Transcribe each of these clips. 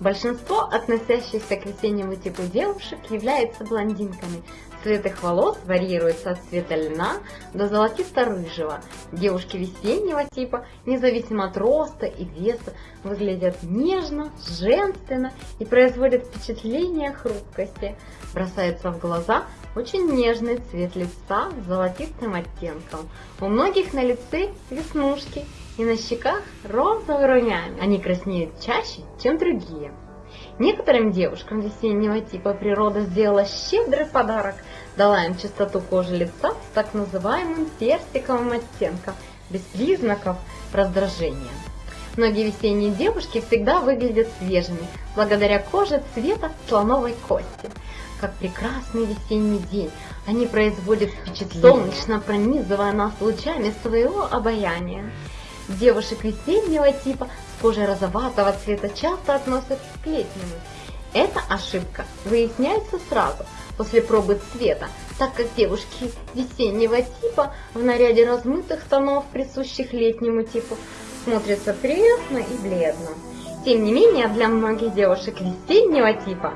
Большинство относящихся к весеннему типу девушек являются блондинками. Цвет их волос варьируется от цвета льна до золотисто-рыжего. Девушки весеннего типа, независимо от роста и веса, выглядят нежно, женственно и производят впечатление хрупкости. Бросается в глаза очень нежный цвет лица с золотистым оттенком. У многих на лице веснушки и на щеках розовый румянец. Они краснеют чаще, чем другие. Некоторым девушкам весеннего типа природа сделала щедрый подарок, дала им чистоту кожи лица с так называемым персиковым оттенком, без признаков раздражения. Многие весенние девушки всегда выглядят свежими, благодаря коже цвета слоновой кости. Как прекрасный весенний день, они производят впечатление, солнечно пронизывая нас лучами своего обаяния. Девушек весеннего типа с кожей розоватого цвета часто относят к летнему. Эта ошибка выясняется сразу после пробы цвета, так как девушки весеннего типа в наряде размытых тонов, присущих летнему типу, смотрятся прелестно и бледно. Тем не менее, для многих девушек весеннего типа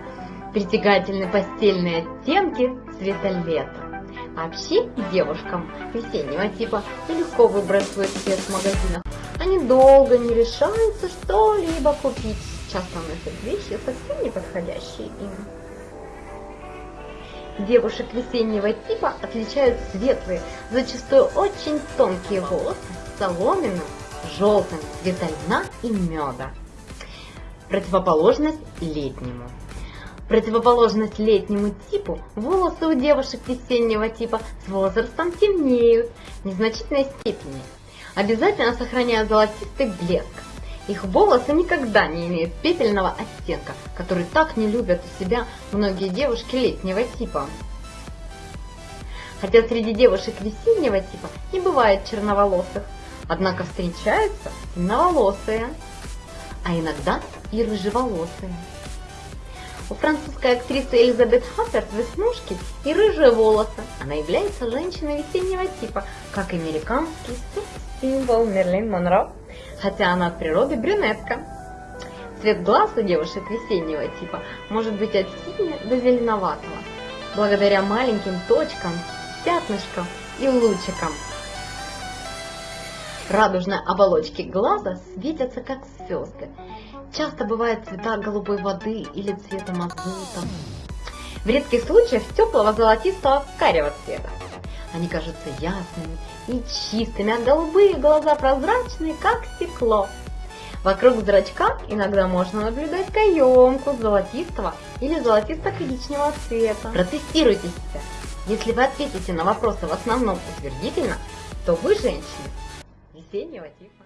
притягательны постельные оттенки цвета лета. Вообще девушкам весеннего типа свой цвет в магазинах. Они долго не решаются что-либо купить. Часто носят вещи, совсем не подходящие им. Девушек весеннего типа отличают светлые, зачастую очень тонкие волосы с соломенным, желтым цвета льна и меда. Противоположность летнему противоположность летнему типу, волосы у девушек весеннего типа с возрастом темнеют в незначительной степени. Обязательно сохраняя золотистый блеск. Их волосы никогда не имеют пепельного оттенка, который так не любят у себя многие девушки летнего типа. Хотя среди девушек весеннего типа не бывает черноволосых, однако встречаются темноволосые, а иногда и рыжеволосые. У французской актрисы Элизабет Хапперт веснушки и рыжие волосы. Она является женщиной весеннего типа, как американский символ Мерлин Монро, хотя она от природы брюнетка. Цвет глаз у девушек весеннего типа может быть от синего до зеленоватого, благодаря маленьким точкам, пятнышкам и лучикам. Радужные оболочки глаза светятся как звезды, Часто бывают цвета голубой воды или цвета мазута. В редких случаях теплого золотистого карего цвета. Они кажутся ясными и чистыми, а голубые глаза прозрачные, как стекло. Вокруг зрачка иногда можно наблюдать каемку золотистого или золотисто-коричневого цвета. Протестируйте себя. Если вы ответите на вопросы в основном утвердительно, то вы женщина весеннего типа.